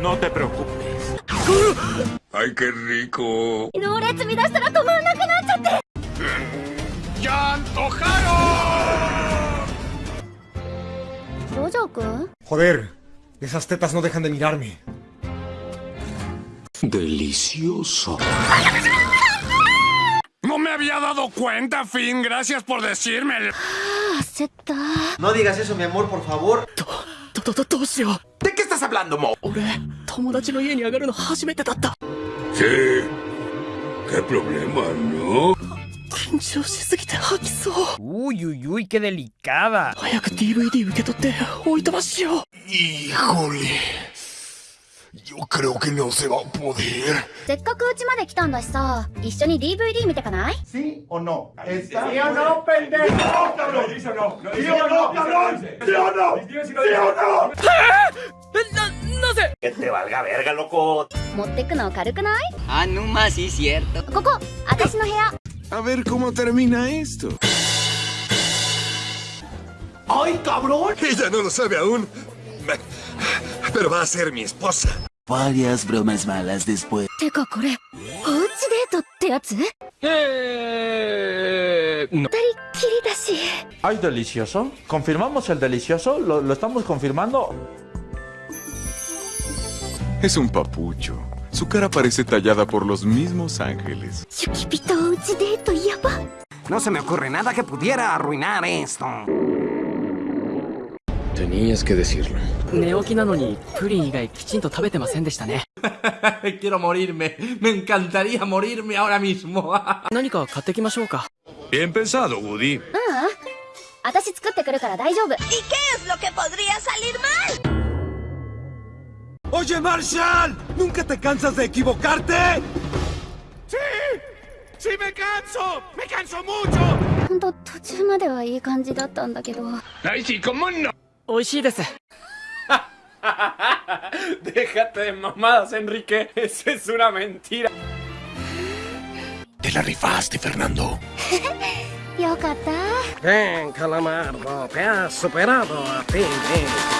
No te preocupes. ¡Ay, qué rico! ¡Ya antojaron! Joder, esas tetas no dejan de mirarme. Delicioso. No me había dado cuenta, Finn. Gracias por decírmelo. No digas eso, mi amor, por favor. ¿De qué ったランドも俺友達の家に上がるの初めてだったせえケプロブレムあんの緊張しすぎて吐きそうおいおいおいけでリカバ早く DVD 受け取っておいたましよういい氷よっかりおけんのお世話ボデせっかくうちまで来たんだしさ一緒に DVD 見てかないえっ Pues, no, sé. Que te valga verga, loco. Ah, no más, sí, cierto. Coco, A ver cómo termina esto. ¡Ay, cabrón! Ella no lo sabe aún. Pero va a ser mi esposa. Varias bromas malas después. Eh, no. ¿Ay, delicioso? ¿Confirmamos el delicioso? Lo estamos confirmando? Es un papucho. Su cara parece tallada por los mismos ángeles. No se me ocurre nada que pudiera arruinar esto. Tenías que decirlo. Quiero morirme. Me encantaría morirme ahora mismo. Bien pensado, Woody. ¿Y qué es lo que podría salir mal? ¡Oye, Marshall! ¿Nunca te cansas de equivocarte? ¡Sí me canso! ¡Me canso mucho! ほんと途中まではいい感じだったんだけど ¡Ay, sí, cómo no! 美味しいです。 Déjate de mamadas, Enrique. Eso es una mentira. Te la rifaste, Fernando. よかった Ven, calamardo, te has superado a ti mismo.